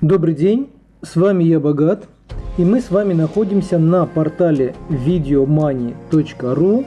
Добрый день, с вами я Богат, и мы с вами находимся на портале videomoney.ru,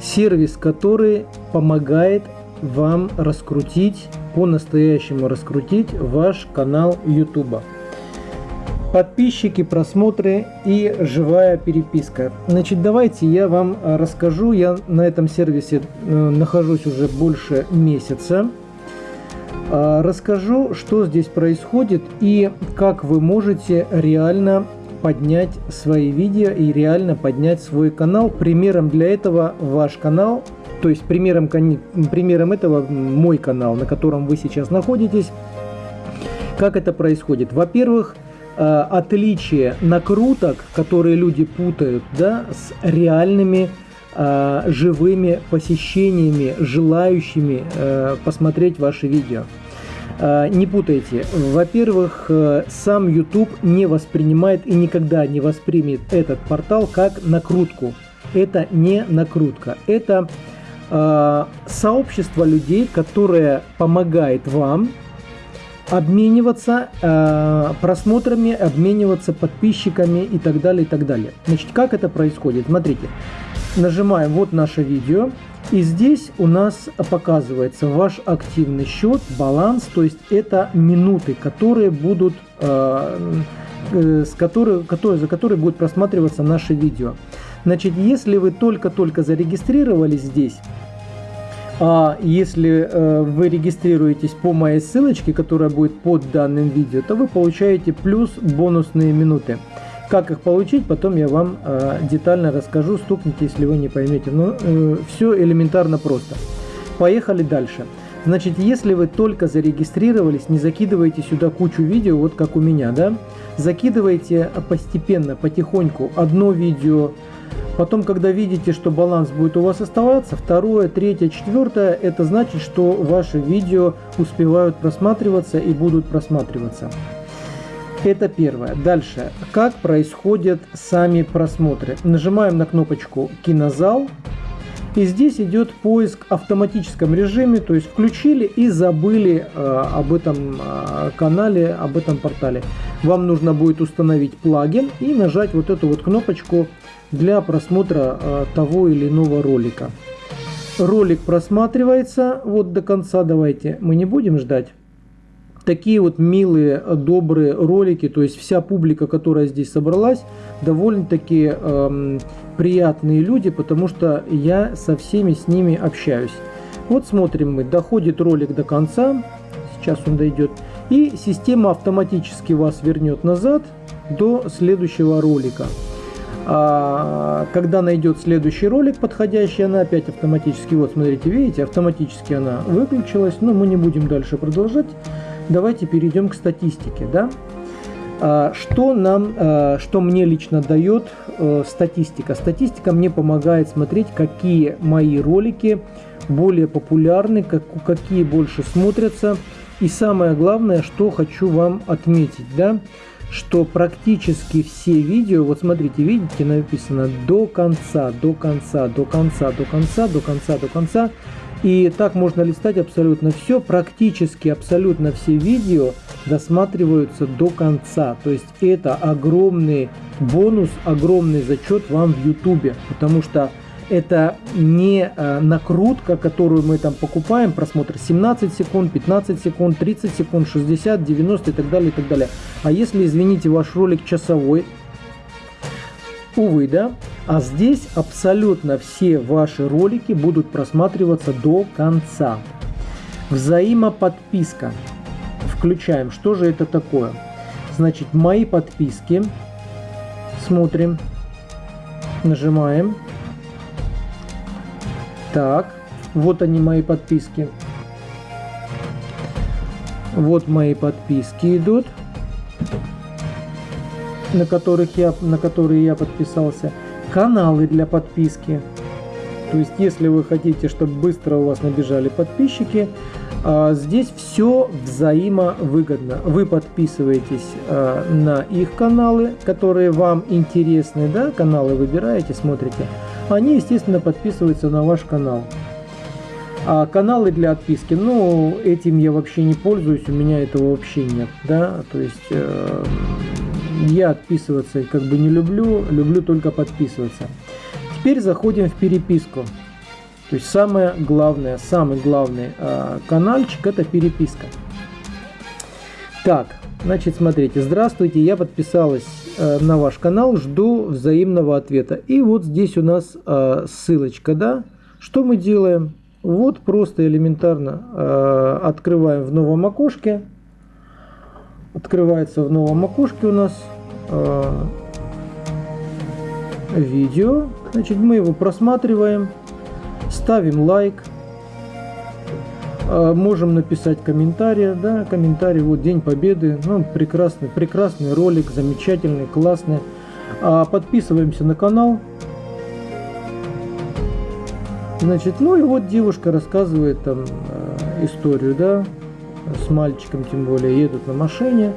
сервис, который помогает вам раскрутить, по-настоящему раскрутить ваш канал YouTube. Подписчики, просмотры и живая переписка. Значит, давайте я вам расскажу. Я на этом сервисе э, нахожусь уже больше месяца. А, расскажу, что здесь происходит и как вы можете реально поднять свои видео и реально поднять свой канал. Примером для этого ваш канал, то есть примером, примером этого мой канал, на котором вы сейчас находитесь. Как это происходит? Во-первых, а, отличие накруток, которые люди путают да, с реальными а, живыми посещениями, желающими э, посмотреть ваши видео. А, не путайте. Во-первых, э, сам YouTube не воспринимает и никогда не воспримет этот портал как накрутку. Это не накрутка. Это э, сообщество людей, которое помогает вам обмениваться э, просмотрами, обмениваться подписчиками и так далее, и так далее. Значит, как это происходит? Смотрите, нажимаем вот наше видео, и здесь у нас показывается ваш активный счет, баланс, то есть это минуты, которые будут, э, э, с которые, которые, за которые будет просматриваться наше видео. Значит, если вы только-только зарегистрировались здесь, а если э, вы регистрируетесь по моей ссылочке, которая будет под данным видео, то вы получаете плюс бонусные минуты. Как их получить, потом я вам э, детально расскажу, стукните, если вы не поймете. Но э, все элементарно просто. Поехали дальше. Значит, если вы только зарегистрировались, не закидывайте сюда кучу видео, вот как у меня, да? Закидывайте постепенно, потихоньку одно видео, Потом, когда видите, что баланс будет у вас оставаться, второе, третье, четвертое, это значит, что ваши видео успевают просматриваться и будут просматриваться. Это первое. Дальше. Как происходят сами просмотры? Нажимаем на кнопочку «Кинозал». И здесь идет поиск в автоматическом режиме, то есть включили и забыли э, об этом э, канале, об этом портале. Вам нужно будет установить плагин и нажать вот эту вот кнопочку для просмотра э, того или иного ролика. Ролик просматривается вот до конца, давайте, мы не будем ждать. Такие вот милые, добрые ролики, то есть вся публика, которая здесь собралась, довольно-таки эм, приятные люди, потому что я со всеми с ними общаюсь. Вот смотрим мы, доходит ролик до конца, сейчас он дойдет, и система автоматически вас вернет назад до следующего ролика. А когда найдет следующий ролик подходящий, она опять автоматически, вот смотрите, видите, автоматически она выключилась, но мы не будем дальше продолжать. Давайте перейдем к статистике, да. А, что нам, а, что мне лично дает э, статистика? Статистика мне помогает смотреть, какие мои ролики более популярны, как, какие больше смотрятся. И самое главное, что хочу вам отметить, да, что практически все видео, вот смотрите, видите, написано до конца, до конца, до конца, до конца, до конца, до конца. И так можно листать абсолютно все, практически абсолютно все видео досматриваются до конца. То есть это огромный бонус, огромный зачет вам в YouTube, потому что это не э, накрутка, которую мы там покупаем, просмотр 17 секунд, 15 секунд, 30 секунд, 60, 90 и так далее, и так далее. А если, извините, ваш ролик часовой, увы, да, а здесь абсолютно все ваши ролики будут просматриваться до конца. Взаимоподписка. Включаем. Что же это такое? Значит, мои подписки. Смотрим. Нажимаем. Так, вот они мои подписки. Вот мои подписки идут, на которых я, на которые я подписался. Каналы для подписки. То есть, если вы хотите, чтобы быстро у вас набежали подписчики, а, здесь все взаимовыгодно. Вы подписываетесь а, на их каналы, которые вам интересны, да, каналы выбираете, смотрите они, естественно, подписываются на ваш канал. А каналы для отписки, ну, этим я вообще не пользуюсь, у меня этого вообще нет, да, то есть э, я отписываться как бы не люблю, люблю только подписываться. Теперь заходим в переписку. То есть самое главное, самый главный э, каналчик это переписка. Так, значит, смотрите, здравствуйте, я подписалась э, на ваш канал, жду взаимного ответа. И вот здесь у нас э, ссылочка, да, что мы делаем? Вот просто элементарно э, открываем в новом окошке. Открывается в новом окошке у нас э, видео. Значит, мы его просматриваем, ставим лайк. Э, можем написать комментарий, да, комментарий, вот День Победы, ну, прекрасный, прекрасный ролик, замечательный, классный. А, подписываемся на канал, Значит, ну и вот девушка рассказывает там э, историю, да, с мальчиком, тем более, едут на машине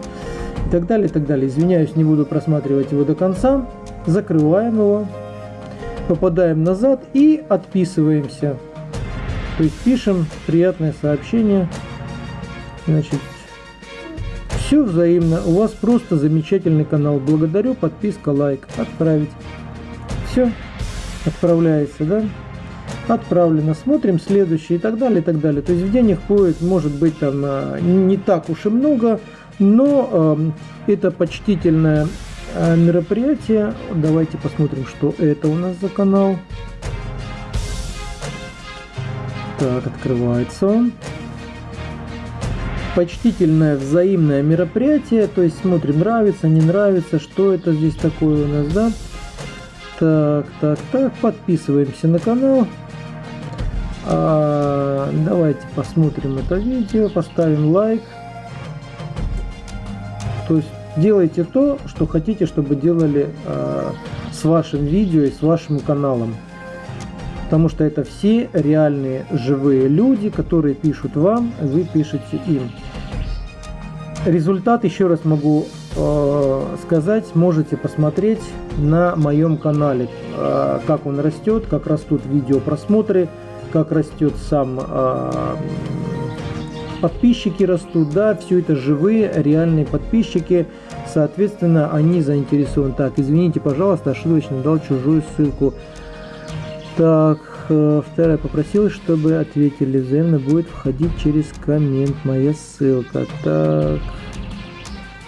и так далее, и так далее. Извиняюсь, не буду просматривать его до конца. Закрываем его, попадаем назад и отписываемся. То есть пишем приятное сообщение. Значит, все взаимно. У вас просто замечательный канал. Благодарю, подписка, лайк. Отправить. Все, отправляется, да? Отправлено, смотрим следующий и так далее, и так далее. То есть в день их будет, может быть, там а, не так уж и много, но э, это почтительное э, мероприятие. Давайте посмотрим, что это у нас за канал. Так, открывается он. Почтительное взаимное мероприятие, то есть смотрим, нравится, не нравится, что это здесь такое у нас, да. Так, так, так, подписываемся на канал. А, давайте посмотрим это видео, поставим лайк. То есть делайте то, что хотите, чтобы делали а, с вашим видео и с вашим каналом. Потому что это все реальные живые люди, которые пишут вам, вы пишете им. Результат, еще раз могу э, сказать, можете посмотреть на моем канале, э, как он растет, как растут видео просмотры как растет сам э, подписчики растут, да, все это живые, реальные подписчики, соответственно, они заинтересованы. Так, извините, пожалуйста, ошибочно дал чужую ссылку. Так, э, вторая попросила, чтобы ответили, взаимно будет входить через коммент моя ссылка. Так,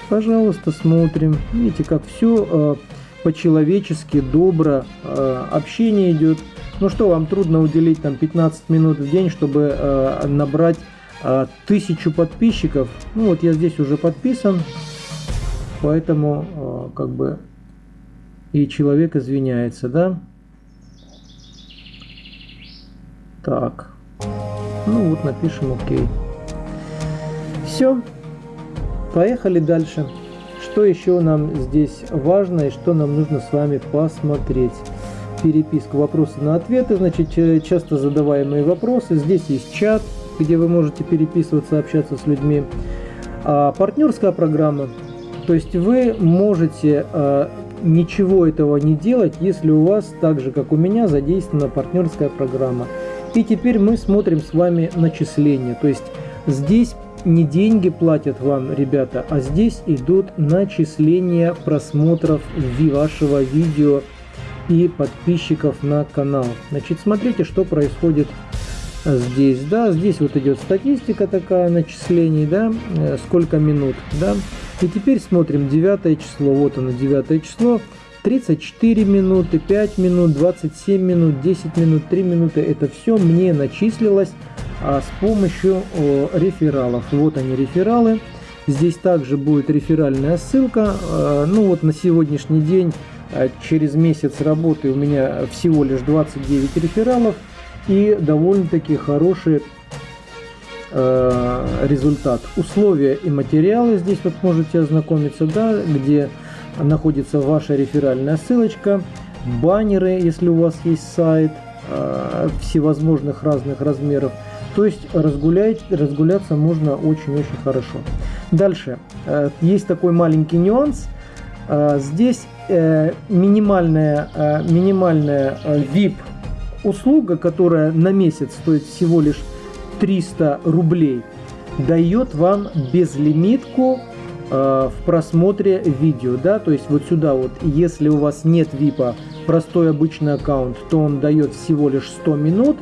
пожалуйста, смотрим. Видите, как все э, по-человечески, добро, э, общение идет. Ну что, вам трудно уделить там 15 минут в день, чтобы э, набрать э, тысячу подписчиков. Ну вот я здесь уже подписан, поэтому э, как бы и человек извиняется, да? Так, ну вот напишем окей. Все, поехали дальше. Что еще нам здесь важно и что нам нужно с вами посмотреть? Переписку вопросы на ответы, значит, часто задаваемые вопросы. Здесь есть чат, где вы можете переписываться, общаться с людьми. А, партнерская программа, то есть вы можете а, ничего этого не делать, если у вас, так же как у меня, задействована партнерская программа. И теперь мы смотрим с вами начисления. То есть здесь не деньги платят вам, ребята, а здесь идут начисления просмотров вашего видео и подписчиков на канал. Значит, смотрите, что происходит здесь. Да, здесь вот идет статистика такая начислений, да, э, сколько минут, да. И теперь смотрим 9 число, вот оно 9 число, 34 минуты, 5 минут, 27 минут, 10 минут, 3 минуты. Это все мне начислилось а, с помощью о, рефералов. Вот они рефералы. Здесь также будет реферальная ссылка. А, ну вот на сегодняшний день через месяц работы у меня всего лишь 29 рефералов и довольно-таки хороший э, результат. Условия и материалы здесь вот можете ознакомиться, да, где находится ваша реферальная ссылочка, баннеры, если у вас есть сайт, э, всевозможных разных размеров. То есть разгулять, разгуляться можно очень-очень хорошо. Дальше. Э, есть такой маленький нюанс. Здесь э, минимальная, э, минимальная э, VIP услуга, которая на месяц стоит всего лишь 300 рублей дает вам безлимитку в просмотре видео, да, то есть вот сюда вот, если у вас нет VIP, простой обычный аккаунт, то он дает всего лишь 100 минут,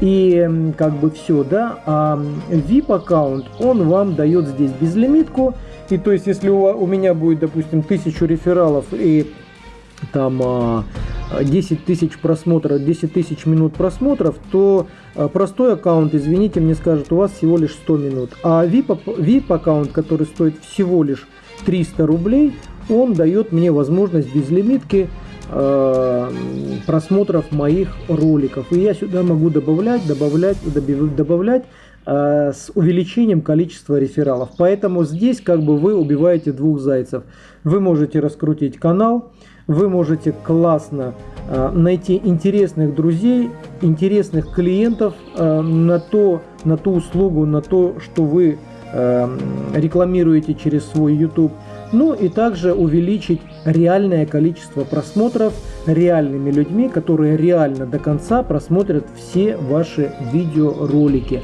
и как бы все, да, а VIP аккаунт, он вам дает здесь безлимитку, и то есть если у, у меня будет, допустим, тысячу рефералов и там 10 а, тысяч просмотров, 10 тысяч минут просмотров, то а, простой аккаунт, извините, мне скажет, у вас всего лишь 100 минут. А VIP, VIP аккаунт, который стоит всего лишь 300 рублей, он дает мне возможность без лимитки просмотров моих роликов. И я сюда могу добавлять, добавлять, добавлять э, с увеличением количества рефералов. Поэтому здесь как бы вы убиваете двух зайцев. Вы можете раскрутить канал, вы можете классно э, найти интересных друзей, интересных клиентов э, на, то, на ту услугу, на то, что вы э, рекламируете через свой YouTube. Ну и также увеличить реальное количество просмотров реальными людьми, которые реально до конца просмотрят все ваши видеоролики.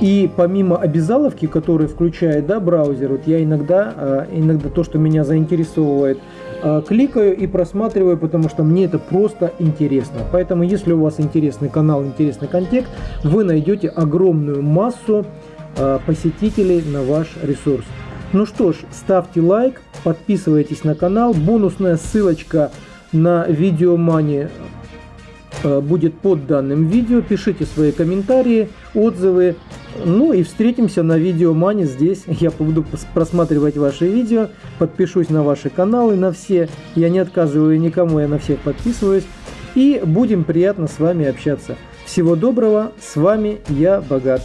И помимо обязаловки, которые включает да, браузер, вот я иногда, иногда то, что меня заинтересовывает – Э, кликаю и просматриваю, потому что мне это просто интересно. Поэтому, если у вас интересный канал, интересный контекст, вы найдете огромную массу э, посетителей на ваш ресурс. Ну что ж, ставьте лайк, подписывайтесь на канал. Бонусная ссылочка на видеомани э, будет под данным видео. Пишите свои комментарии, отзывы. Ну и встретимся на видеомане здесь. Я буду просматривать ваши видео, подпишусь на ваши каналы, на все. Я не отказываю никому, я на всех подписываюсь. И будем приятно с вами общаться. Всего доброго, с вами я Богат.